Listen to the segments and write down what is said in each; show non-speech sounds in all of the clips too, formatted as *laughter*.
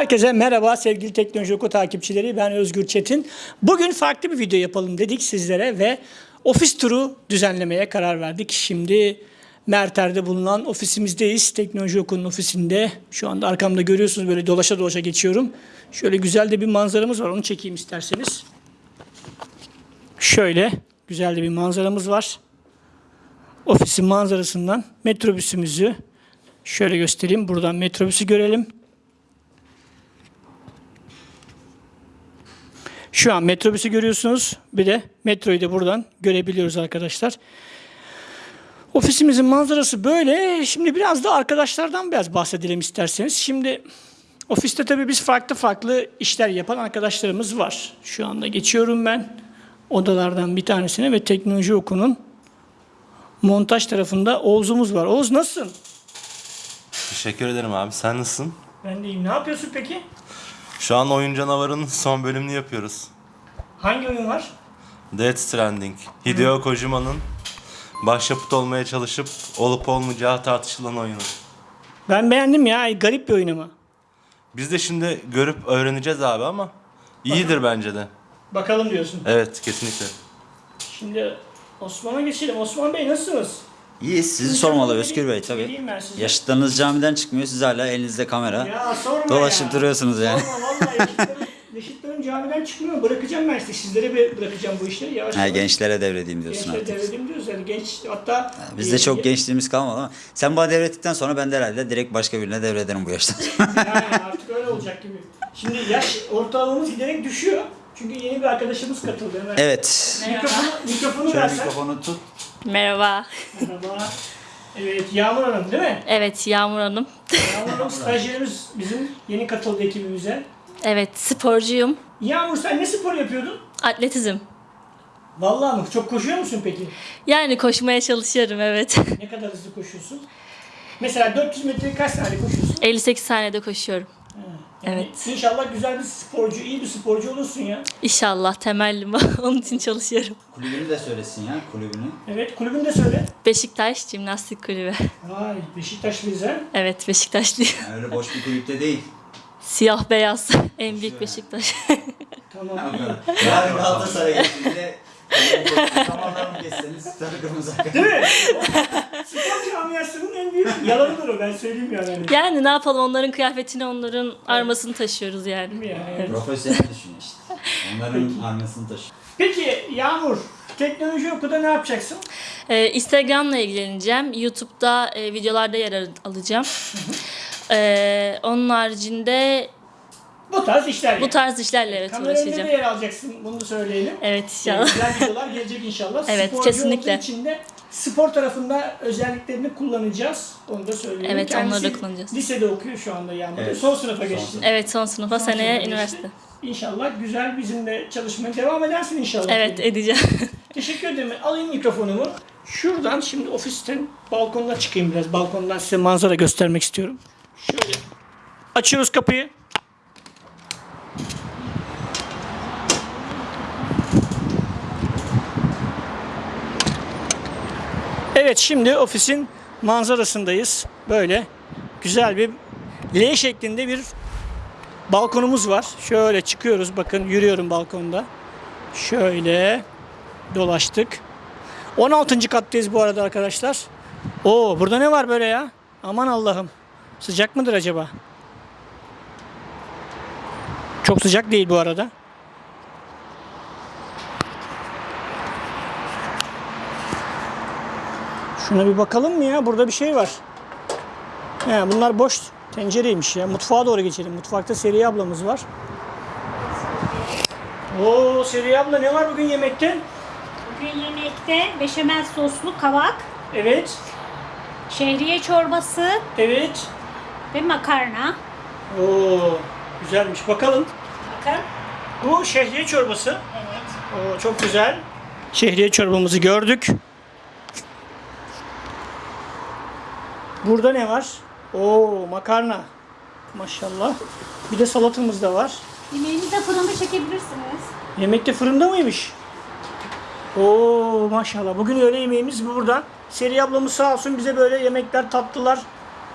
Herkese merhaba sevgili Teknoloji Oku takipçileri. Ben Özgür Çetin. Bugün farklı bir video yapalım dedik sizlere ve ofis turu düzenlemeye karar verdik. Şimdi Merter'de bulunan ofisimizdeyiz. Teknoloji Oku'nun ofisinde. Şu anda arkamda görüyorsunuz böyle dolaşa dolaşa geçiyorum. Şöyle güzel de bir manzaramız var. Onu çekeyim isterseniz. Şöyle güzel de bir manzaramız var. Ofisin manzarasından metrobüsümüzü şöyle göstereyim. Buradan metrobüsü görelim. Şu an metrobüsü görüyorsunuz. Bir de metroyu da buradan görebiliyoruz arkadaşlar. Ofisimizin manzarası böyle. Şimdi biraz da arkadaşlardan biraz bahsedelim isterseniz. Şimdi ofiste tabii biz farklı farklı işler yapan arkadaşlarımız var. Şu anda geçiyorum ben odalardan bir tanesine ve teknoloji okunun montaj tarafında Oğuz'umuz var. Oğuz nasılsın? Teşekkür ederim abi. Sen nasılsın? Ben de iyiyim. Ne yapıyorsun peki? Şu an Oyun Canavarı'nın *laughs* son bölümünü yapıyoruz. Hangi oyun var? Death Stranding. Hideo Kojima'nın başyapıt olmaya çalışıp olup olmayacağı tartışılan oyunu. Ben beğendim ya. Garip bir oyun ama. Biz de şimdi görüp öğreneceğiz abi ama iyidir bence de. Bakalım diyorsun. Evet kesinlikle. Şimdi Osman'a geçelim. Osman Bey nasılsınız? İyi sizi sormalı Özgür Bey tabii. Yaşıtlarınız camiden çıkmıyor siz hala elinizde kamera. Ya sorma Dolaşıp ya. duruyorsunuz yani. Sorma vallahi yaşıtlarım, *laughs* yaşıtlarım camiden çıkmıyor. Bırakacağım ben size. Sizlere bir bırakacağım bu işleri. Yavaş Ha, yavaş. gençlere devredeyim diyorsun Gençlere artık. devredim diyoruz yani genç hatta Bizde e, çok gençliğimiz kalmadı ama sen bana devrettikten sonra ben de herhalde direkt başka birine devrederim bu yaştan yani artık öyle olacak gibi. Şimdi yaş ortalamamız giderek düşüyor. Çünkü yeni bir arkadaşımız katıldı hemen. evet. Mikrofonu, mikrofonu Şöyle versen. mikrofonu tut. Merhaba. Merhaba. Evet Yağmur Hanım değil mi? Evet Yağmur Hanım. Yağmur Hanım stajyerimiz bizim yeni katıldı ekibimize. Evet sporcuyum. Yağmur sen ne spor yapıyordun? Atletizm. Vallahi mı? Çok koşuyor musun peki? Yani koşmaya çalışıyorum evet. Ne kadar hızlı koşuyorsun? Mesela 400 metre kaç saniye koşuyorsun? 58 saniyede koşuyorum. Yani Evet. İnşallah güzel bir sporcu, iyi bir sporcu olursun ya. İnşallah temellim *laughs* onun için çalışıyorum. Kulübünü de söylesin ya kulübünü. Evet kulübünü de söyle. Beşiktaş Jimnastik Kulübü. Vay Beşiktaş bize. Evet Beşiktaşlıyım. Yani öyle boş bir kulüpte değil. Siyah beyaz. *laughs* En büyük Beşiktaş. Tamam. Yarın Galatasaray'a gittiğinde Zamanlarını geçseniz sarı kırmızı Değil mi? *laughs* Camiasının en büyük yalanıdır o ben söyleyeyim yani. Hani. yani ne yapalım onların kıyafetini onların armasını taşıyoruz Değil yani. mi yani? Profesyonel düşün işte. *laughs* Onların armasını taşı. Peki Yağmur, teknoloji okuda ne yapacaksın? Ee, Instagram'la ilgileneceğim. YouTube'da e, videolarda yer al- alacağım. Ee, onun haricinde Bu tarz işler bu tarz işlerle evet Kamera uğraşacağım. yer alacaksın bunu da söyleyelim. Evet inşallah. güzel videolar gelecek inşallah. Evet, Sporcu kesinlikle. olduğu için de spor tarafında özelliklerini kullanacağız. Onu da söyleyelim. Evet, onları da Kendisi kullanacağız. Lisede okuyor şu anda yani. Evet. Son sınıfa geçti. Evet son sınıfa Son seneye sınıfa üniversite. geçti. İnşallah güzel bizimle çalışmaya devam edersin inşallah. Evet edeceğim. *laughs* Teşekkür ederim. Alayım mikrofonumu. Şuradan şimdi ofisten balkonuna çıkayım biraz. Balkondan size manzara göstermek istiyorum. Şöyle. Açıyoruz kapıyı. Evet şimdi ofisin manzarasındayız. Böyle güzel bir L şeklinde bir balkonumuz var. Şöyle çıkıyoruz bakın yürüyorum balkonda. Şöyle dolaştık. 16. kattayız bu arada arkadaşlar. Oo burada ne var böyle ya? Aman Allah'ım. Sıcak mıdır acaba? Çok sıcak değil bu arada. Şuna bir bakalım mı ya? Burada bir şey var. He, bunlar boş tencereymiş ya. Mutfağa doğru geçelim. Mutfakta Seriye ablamız var. Oo Seriye abla ne var bugün yemekte? Bugün yemekte beşamel soslu kavak, Evet. şehriye çorbası Evet. ve makarna. Oo güzelmiş. Bakalım. Bakın. Bu şehriye çorbası. Evet. Oo çok güzel. Şehriye çorbamızı gördük. Burada ne var? Oo makarna. Maşallah. Bir de salatamız da var. Yemeğinizi de fırında çekebilirsiniz. Yemekte fırında mıymış? Oo maşallah. Bugün öğle yemeğimiz burada. Seri ablamız sağ olsun bize böyle yemekler, tatlılar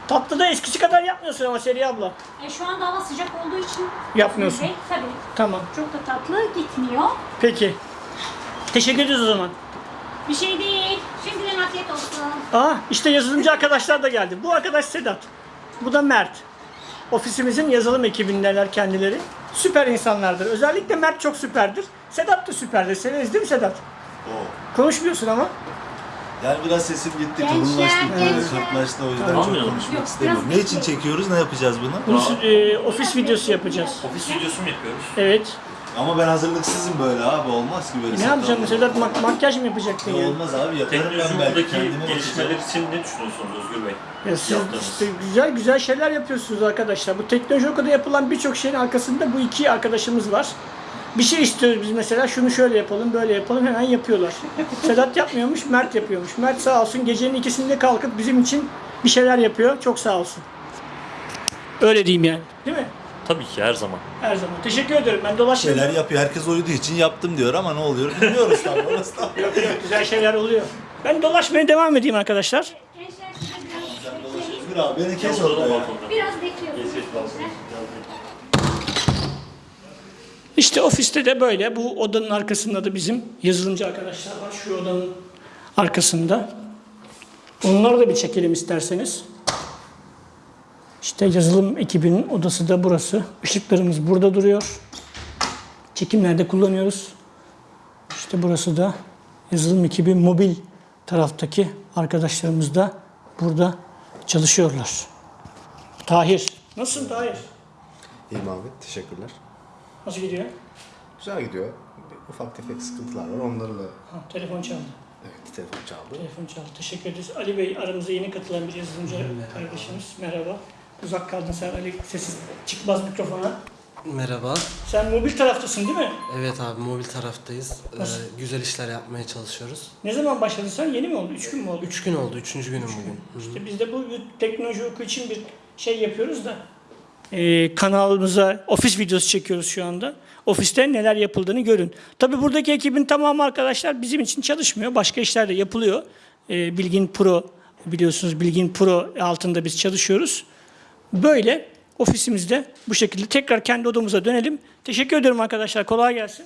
Tatlı da eskisi kadar yapmıyorsun ama Seriye abla. E, şu anda hava sıcak olduğu için Yapmıyorsun. Bey, tabii Tamam. çok da tatlı gitmiyor. Peki. Teşekkür ediyoruz o zaman. Bir şey değil. Şimdiden afiyet olsun. Aa işte yazılımcı arkadaşlar da geldi. Bu arkadaş Sedat. Bu da Mert. Ofisimizin yazılım ekibindeler kendileri. Süper insanlardır. Özellikle Mert çok süperdir. Sedat da süperdir. Severiz değil mi Sedat? Konuşmuyorsun ama. Yani biraz sesim gitti, kalınlaştı, kırklaştı o yüzden Tamam. çok Yok, konuşmak istemiyorum. Ne için çekiyoruz, ne yapacağız bunu? Bunu e, ofis videosu yapacağız. Ofis videosu mu yapıyoruz? Evet. Ama ben hazırlıksızım böyle abi, olmaz ki böyle. Ne yapacaksın saklanmak. Sedat? Mak- makyaj mı yapacaktın Ya? Olmaz abi, yaparım ben belki Teknolojideki kendime gelişmeler bakacağım. için ne düşünüyorsunuz Özgür Bey? Ya siz Yaptığınız. işte güzel güzel şeyler yapıyorsunuz arkadaşlar. Bu teknoloji okulda yapılan birçok şeyin arkasında bu iki arkadaşımız var. Bir şey istiyoruz biz mesela şunu şöyle yapalım böyle yapalım hemen yapıyorlar. *laughs* Sedat yapmıyormuş Mert yapıyormuş. Mert sağ olsun gecenin ikisinde kalkıp bizim için bir şeyler yapıyor. Çok sağ olsun. Öyle diyeyim yani. Değil mi? Tabii ki her zaman. Her zaman. Teşekkür ederim. Ben dolaşıyorum. Şeyler yapıyor, herkes uyuduğu için yaptım diyor ama ne oluyor bilmiyoruz tam *laughs* orası tam. Yok yok güzel şeyler oluyor. Ben dolaşmaya devam edeyim arkadaşlar. Gençler size biraz bekleyin. Özgür abi beni kes orada ya. Biraz bekliyorsunuz gençler. İşte ofiste de böyle. Bu odanın arkasında da bizim yazılımcı arkadaşlar var. Şu odanın arkasında. Onları da bir çekelim isterseniz. İşte yazılım ekibinin odası da burası. Işıklarımız burada duruyor. Çekimlerde kullanıyoruz. İşte burası da yazılım ekibi mobil taraftaki arkadaşlarımız da burada çalışıyorlar. Tahir. Nasılsın Tahir? İyiyim abi, teşekkürler. Nasıl gidiyor? Güzel gidiyor. Ufak tefek sıkıntılar var, onlarla Ha, telefon çaldı. evet, telefon çaldı. Telefon çaldı. Teşekkür ederiz. Ali Bey aramıza yeni katılan bir yazılımcı kardeşimiz. Merhaba. Uzak kaldın sen Ali. Sessiz çıkmaz mikrofona. Merhaba. Sen mobil taraftasın değil mi? Evet abi mobil taraftayız. Ee, güzel işler yapmaya çalışıyoruz. Ne zaman başladın sen? Yeni mi oldu? Üç gün mü oldu? Üç gün oldu. Üçüncü günüm bugün. Hı hı. İşte biz de bu teknoloji oku için bir şey yapıyoruz da. Ee, kanalımıza ofis videosu çekiyoruz şu anda. Ofiste neler yapıldığını görün. Tabii buradaki ekibin tamamı arkadaşlar bizim için çalışmıyor. Başka işler de yapılıyor. Ee, Bilgin Pro biliyorsunuz Bilgin Pro altında biz çalışıyoruz. Böyle ofisimizde bu şekilde tekrar kendi odamıza dönelim. Teşekkür ederim arkadaşlar. Kolay gelsin.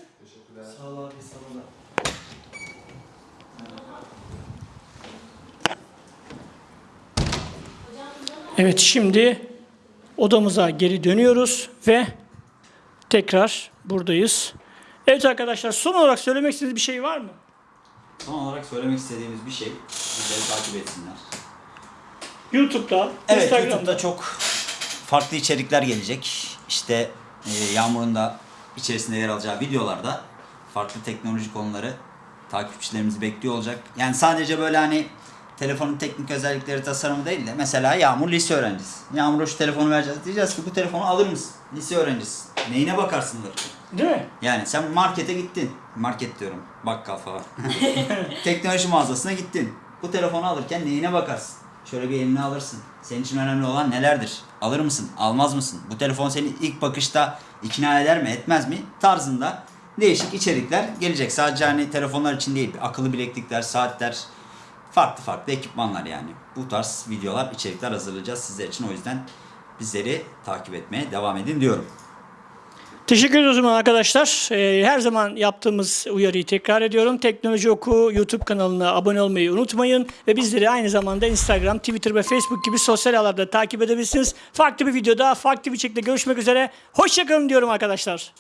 Evet şimdi odamıza geri dönüyoruz ve tekrar buradayız. Evet arkadaşlar son olarak söylemek istediğiniz bir şey var mı? Son olarak söylemek istediğimiz bir şey. Bizleri takip etsinler. YouTube'da, Evet Instagram'da. YouTube'da çok farklı içerikler gelecek. İşte e, Yağmur'un da içerisinde yer alacağı videolarda farklı teknoloji konuları takipçilerimizi bekliyor olacak. Yani sadece böyle hani telefonun teknik özellikleri tasarımı değil de mesela Yağmur lise öğrencisi. Yağmur'a şu telefonu vereceğiz. Diyeceğiz ki bu telefonu alır mısın? Lise öğrencisi. Neyine bakarsındır? Değil mi? Yani sen markete gittin. Market diyorum. Bakkal falan. *laughs* Teknoloji mağazasına gittin. Bu telefonu alırken neyine bakarsın? Şöyle bir eline alırsın. Senin için önemli olan nelerdir? Alır mısın? Almaz mısın? Bu telefon seni ilk bakışta ikna eder mi? Etmez mi? Tarzında değişik içerikler gelecek. Sadece hani telefonlar için değil. Akıllı bileklikler, saatler, farklı farklı ekipmanlar yani. Bu tarz videolar, içerikler hazırlayacağız sizler için. O yüzden bizleri takip etmeye devam edin diyorum. Teşekkür ediyoruz arkadaşlar. Ee, her zaman yaptığımız uyarıyı tekrar ediyorum. Teknoloji Oku YouTube kanalına abone olmayı unutmayın. Ve bizleri aynı zamanda Instagram, Twitter ve Facebook gibi sosyal ağlarda takip edebilirsiniz. Farklı bir videoda, farklı bir şekilde görüşmek üzere. Hoşçakalın diyorum arkadaşlar.